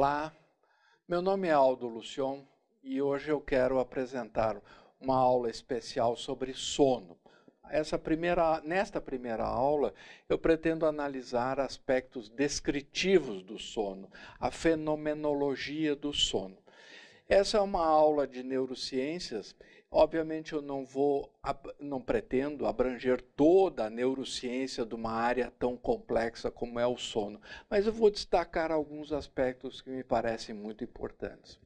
Olá, meu nome é Aldo Lucion e hoje eu quero apresentar uma aula especial sobre sono. Essa primeira, nesta primeira aula, eu pretendo analisar aspectos descritivos do sono, a fenomenologia do sono. Essa é uma aula de neurociências. Obviamente, eu não vou, não pretendo abranger toda a neurociência de uma área tão complexa como é o sono, mas eu vou destacar alguns aspectos que me parecem muito importantes.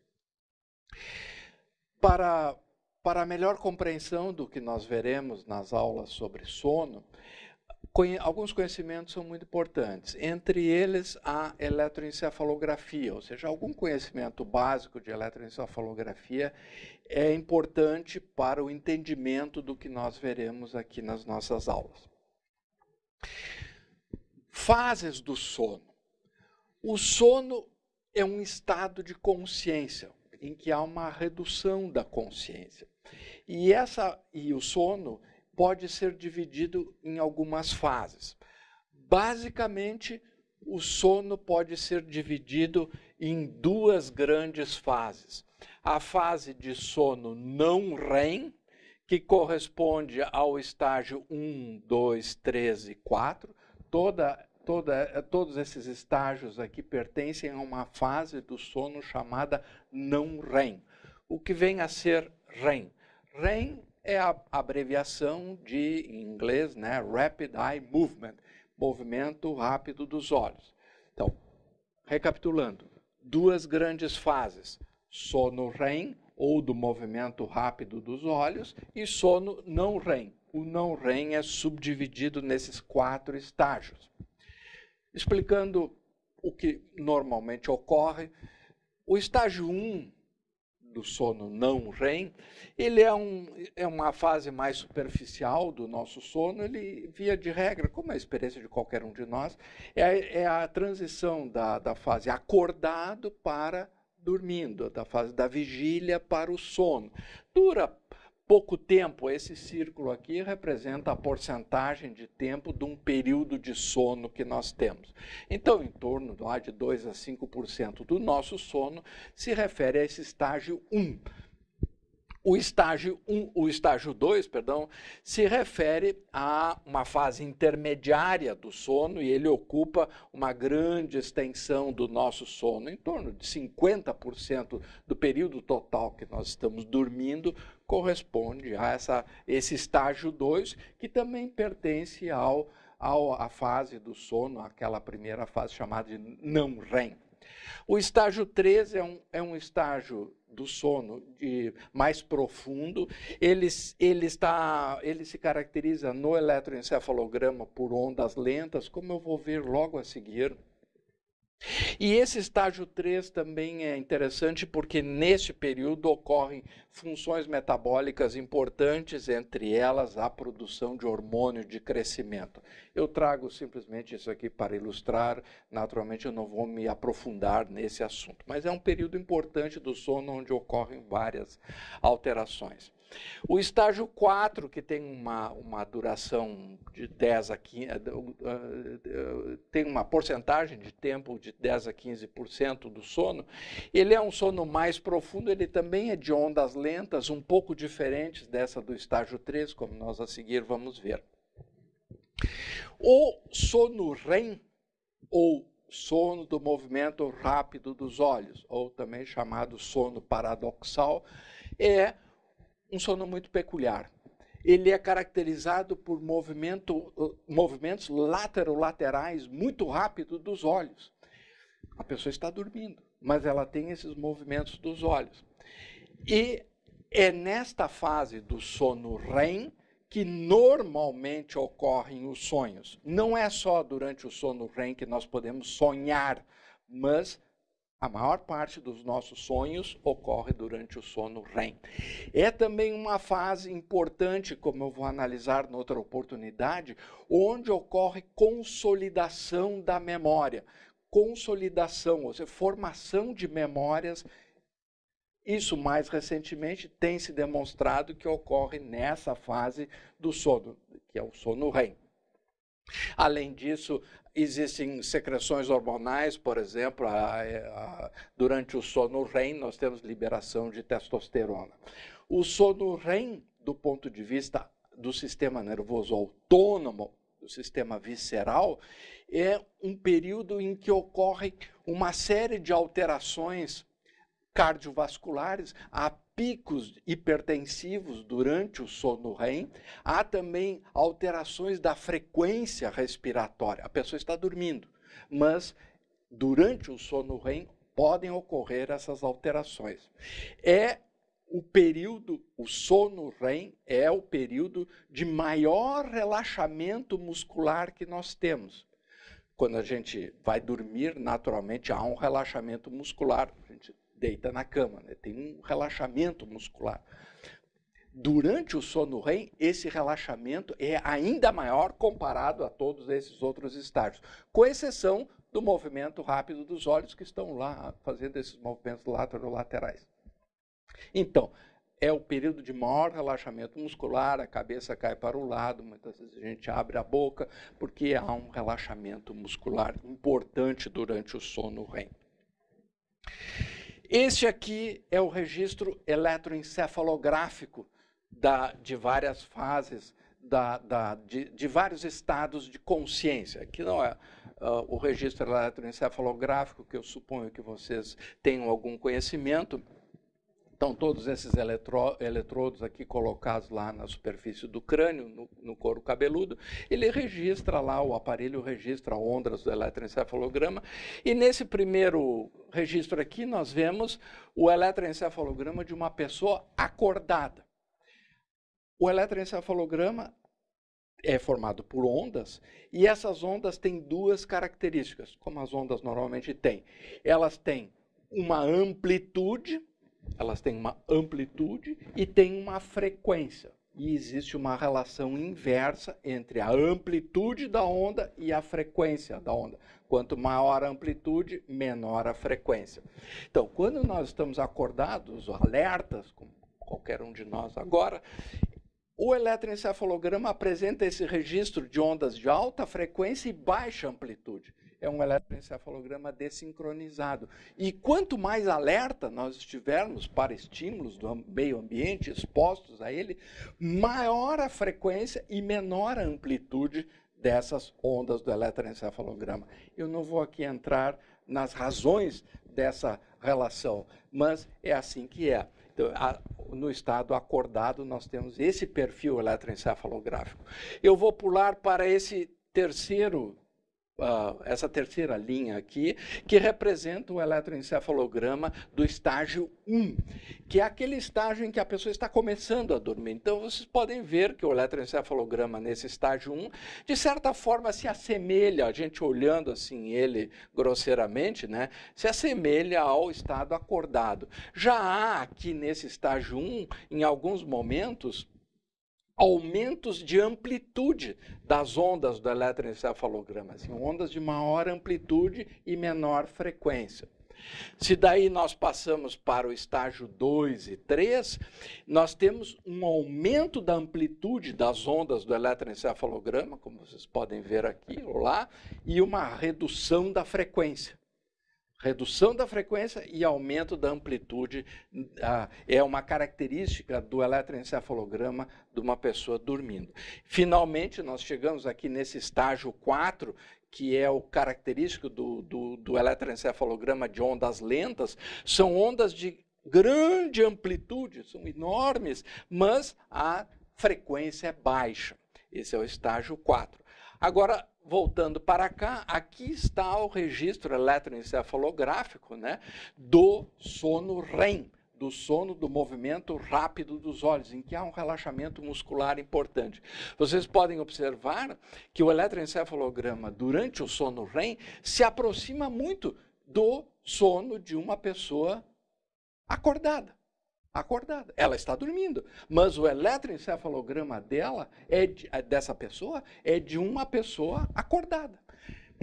Para para a melhor compreensão do que nós veremos nas aulas sobre sono, alguns conhecimentos são muito importantes. Entre eles, a eletroencefalografia, ou seja, algum conhecimento básico de eletroencefalografia é importante para o entendimento do que nós veremos aqui nas nossas aulas. Fases do sono. O sono é um estado de consciência, em que há uma redução da consciência. E, essa, e o sono pode ser dividido em algumas fases. Basicamente, o sono pode ser dividido em duas grandes fases. A fase de sono não REM, que corresponde ao estágio 1, 2, 3 e 4. Toda toda, todos esses estágios aqui pertencem a uma fase do sono chamada não REM. O que vem a ser REM? REM é a abreviação de, em inglês, né, Rapid Eye Movement, movimento rápido dos olhos. Então, recapitulando, duas grandes fases, sono REM, ou do movimento rápido dos olhos, e sono não REM. O não REM é subdividido nesses quatro estágios explicando o que normalmente ocorre. O estágio 1 do sono não REM, ele é, um, é uma fase mais superficial do nosso sono, ele, via de regra, como é a experiência de qualquer um de nós, é, é a transição da, da fase acordado para dormindo, da fase da vigília para o sono. Dura pouco tempo, esse círculo aqui representa a porcentagem de tempo de um período de sono que nós temos. Então, em torno de 2 a 5% do nosso sono se refere a esse estágio 1. O estágio 1, o estágio 2, perdão, se refere a uma fase intermediária do sono e ele ocupa uma grande extensão do nosso sono, em torno de 50% do período total que nós estamos dormindo corresponde a essa, esse estágio 2, que também pertence ao, ao, à fase do sono, aquela primeira fase chamada de não REM. O estágio 3 é um, é um estágio do sono de, mais profundo, ele, ele, está, ele se caracteriza no eletroencefalograma por ondas lentas, como eu vou ver logo a seguir. E esse estágio 3 também é interessante porque neste período ocorrem funções metabólicas importantes, entre elas a produção de hormônio de crescimento. Eu trago simplesmente isso aqui para ilustrar, naturalmente eu não vou me aprofundar nesse assunto, mas é um período importante do sono onde ocorrem várias alterações. O estágio 4, que tem uma, uma duração de 10 a 15, eh, eh, tem uma porcentagem de tempo de 10 a 15% do sono, ele é um sono mais profundo, ele também é de ondas lentas, um pouco diferentes dessa do estágio 3, como nós a seguir vamos ver. O sono REM, ou sono do movimento rápido dos olhos, ou também chamado sono paradoxal, é um sono muito peculiar. Ele é caracterizado por movimento, movimentos laterolaterais muito rápidos dos olhos. A pessoa está dormindo, mas ela tem esses movimentos dos olhos. E é nesta fase do sono REM que normalmente ocorrem os sonhos. Não é só durante o sono REM que nós podemos sonhar, mas a maior parte dos nossos sonhos ocorre durante o sono REM. É também uma fase importante, como eu vou analisar noutra oportunidade, onde ocorre consolidação da memória. Consolidação, ou seja, formação de memórias. Isso mais recentemente tem se demonstrado que ocorre nessa fase do sono, que é o sono REM. Além disso, existem secreções hormonais, por exemplo, a, a, durante o sono REM nós temos liberação de testosterona. O sono REM, do ponto de vista do sistema nervoso autônomo, do sistema visceral, é um período em que ocorre uma série de alterações cardiovasculares, há picos hipertensivos durante o sono REM, há também alterações da frequência respiratória. A pessoa está dormindo, mas durante o sono REM podem ocorrer essas alterações. É o período, o sono REM é o período de maior relaxamento muscular que nós temos. Quando a gente vai dormir, naturalmente há um relaxamento muscular. Deita na cama, né? tem um relaxamento muscular. Durante o sono REM, esse relaxamento é ainda maior comparado a todos esses outros estágios, com exceção do movimento rápido dos olhos que estão lá fazendo esses movimentos laterolaterais. Então, é o período de maior relaxamento muscular, a cabeça cai para o lado, muitas vezes a gente abre a boca, porque há um relaxamento muscular importante durante o sono REM. Este aqui é o registro eletroencefalográfico da, de várias fases, da, da, de, de, vários estados de consciência. Aqui não é uh, o registro eletroencefalográfico, que eu suponho que vocês tenham algum conhecimento, então, todos esses eletro, eletrodos aqui colocados lá na superfície do crânio, no, no, couro cabeludo, ele registra lá, o aparelho registra ondas do eletroencefalograma. E nesse primeiro registro aqui, nós vemos o eletroencefalograma de uma pessoa acordada. O eletroencefalograma é formado por ondas, e essas ondas têm duas características, como as ondas normalmente têm. Elas têm uma amplitude, elas têm uma amplitude e têm uma frequência. E existe uma relação inversa entre a amplitude da onda e a frequência da onda. Quanto maior a amplitude, menor a frequência. Então, quando nós estamos acordados, alertas, como qualquer um de nós agora, o eletroencefalograma apresenta esse registro de ondas de alta frequência e baixa amplitude é um eletroencefalograma desincronizado. E quanto mais alerta nós estivermos para estímulos do meio ambiente expostos a ele, maior a frequência e menor a amplitude dessas ondas do eletroencefalograma. Eu não vou aqui entrar nas razões dessa relação, mas é assim que é. Então, a, no estado acordado, nós temos esse perfil eletroencefalográfico. Eu vou pular para esse terceiro Essa terceira linha aqui, que representa o eletroencefalograma do estágio 1, que é aquele estágio em que a pessoa está começando a dormir. Então, vocês podem ver que o eletroencefalograma nesse estágio 1, de certa forma, se assemelha, a gente olhando assim ele grosseiramente, né, se assemelha ao estado acordado. Já há aqui nesse estágio 1, em alguns momentos, aumentos de amplitude das ondas do eletroencefalograma, assim, ondas de maior amplitude e menor frequência. Se daí nós passamos para o estágio 2 e 3, nós temos um aumento da amplitude das ondas do eletroencefalograma, como vocês podem ver aqui ou lá, e uma redução da frequência redução da frequência e aumento da amplitude ah, é uma característica do eletroencefalograma de uma pessoa dormindo. Finalmente, nós chegamos aqui nesse estágio 4, que é o característico do, do, do eletroencefalograma de ondas lentas, são ondas de grande amplitude, são enormes, mas a frequência é baixa. Esse é o estágio 4. Agora, voltando para cá, aqui está o registro eletroencefalográfico né, do sono REM, do sono do movimento rápido dos olhos, em que há um relaxamento muscular importante. Vocês podem observar que o eletroencefalograma durante o sono REM se aproxima muito do sono de uma pessoa acordada acordada. Ela está dormindo, mas o eletroencefalograma dela é de, é dessa pessoa é de uma pessoa acordada.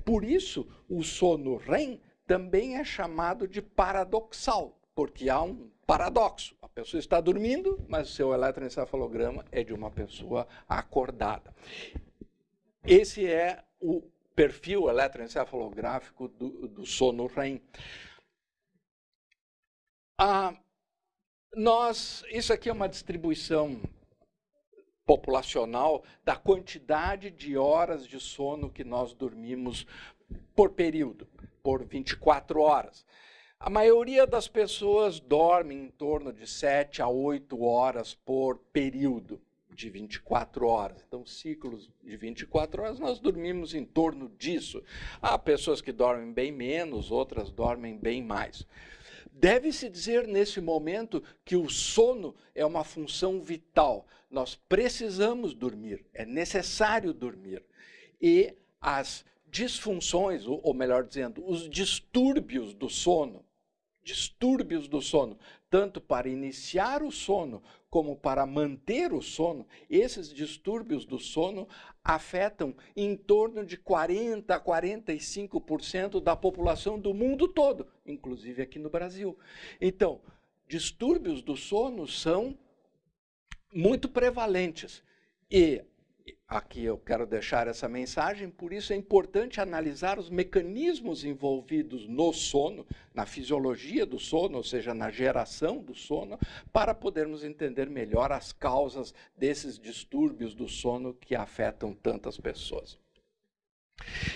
Por isso, o sono REM também é chamado de paradoxal, porque há um paradoxo. A pessoa está dormindo, mas o seu eletroencefalograma é de uma pessoa acordada. esse é o perfil eletroencefalográfico do, do sono REM. Ah, nós, isso aqui é uma distribuição populacional da quantidade de horas de sono que nós dormimos por período, por 24 horas. A maioria das pessoas dorme em torno de 7 a 8 horas por período de 24 horas. Então, ciclos de 24 horas, nós dormimos em torno disso. Há pessoas que dormem bem menos, outras dormem bem mais. Deve-se dizer nesse momento que o sono é uma função vital. Nós precisamos dormir, é necessário dormir. E as disfunções, ou melhor dizendo, os distúrbios do sono, distúrbios do sono, tanto para iniciar o sono como para manter o sono, esses distúrbios do sono afetam em torno de 40 a 45% da população do mundo todo, inclusive aqui no Brasil. Então, distúrbios do sono são muito prevalentes e aqui eu quero deixar essa mensagem, por isso é importante analisar os mecanismos envolvidos no sono, na fisiologia do sono, ou seja, na geração do sono, para podermos entender melhor as causas desses distúrbios do sono que afetam tantas pessoas.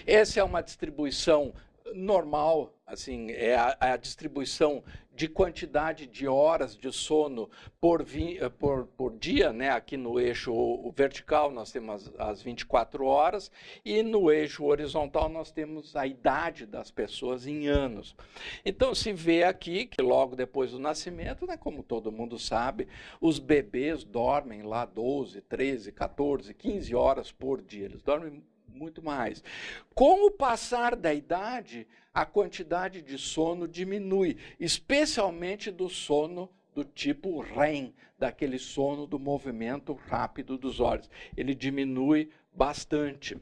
Essa é uma distribuição normal, assim, é a, a, distribuição de quantidade de horas de sono por, vi, eh, por, por dia, né? aqui no eixo vertical nós temos as, as 24 horas e no eixo horizontal nós temos a idade das pessoas em anos. Então se vê aqui que logo depois do nascimento, né, como todo mundo sabe, os bebês dormem lá 12, 13, 14, 15 horas por dia, eles dormem muito mais. Com o passar da idade, a quantidade de sono diminui, especialmente do sono do tipo REM, daquele sono do movimento rápido dos olhos. Ele diminui bastante.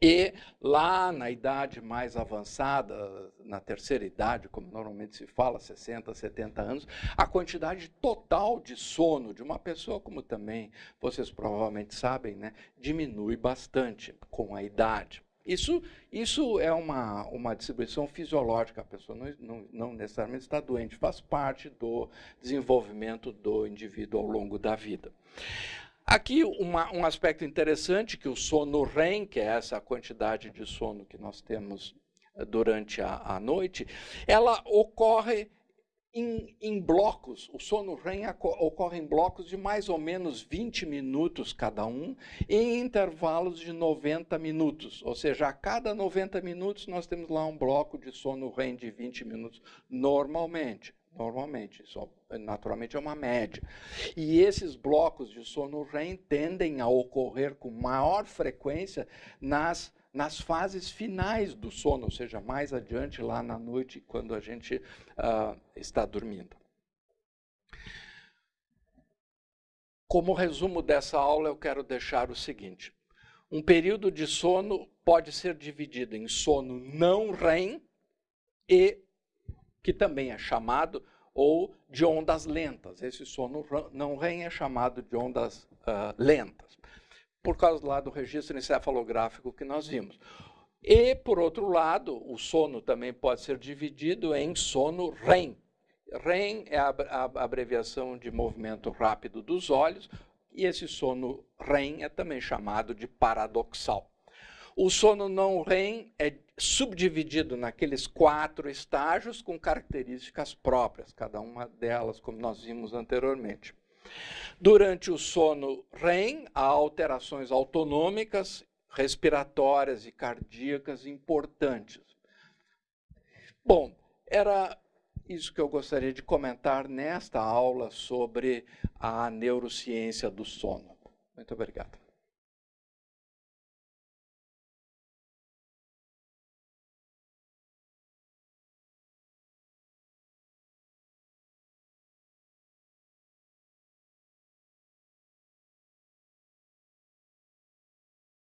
E lá na idade mais avançada, na terceira idade, como normalmente se fala, 60, 70 anos, a quantidade total de sono de uma pessoa, como também vocês provavelmente sabem, né, diminui bastante com a idade. Isso, isso é uma, uma distribuição fisiológica, a pessoa não, não, não necessariamente está doente, faz parte do desenvolvimento do indivíduo ao longo da vida. Aqui uma, um aspecto interessante que o sono REM, que é essa quantidade de sono que nós temos eh, durante a, a noite, ela ocorre em, em, blocos. O sono REM ocorre em blocos de mais ou menos 20 minutos cada um, em intervalos de 90 minutos. Ou seja, a cada 90 minutos nós temos lá um bloco de sono REM de 20 minutos, normalmente normalmente, isso naturalmente é uma média. E esses blocos de sono REM tendem a ocorrer com maior frequência nas, nas fases finais do sono, ou seja, mais adiante lá na noite, quando a gente uh, está dormindo. Como resumo dessa aula, eu quero deixar o seguinte. Um período de sono pode ser dividido em sono não REM e que também é chamado ou de ondas lentas. Esse sono não REM é chamado de ondas uh, lentas, por causa lá do registro encefalográfico que nós vimos. E, por outro lado, o sono também pode ser dividido em sono REM. REM é a, abreviação de movimento rápido dos olhos, e esse sono REM é também chamado de paradoxal. O sono não REM é subdividido naqueles quatro estágios com características próprias, cada uma delas, como nós vimos anteriormente. Durante o sono REM, há alterações autonômicas, respiratórias e cardíacas importantes. Bom, era isso que eu gostaria de comentar nesta aula sobre a neurociência do sono. Muito obrigado.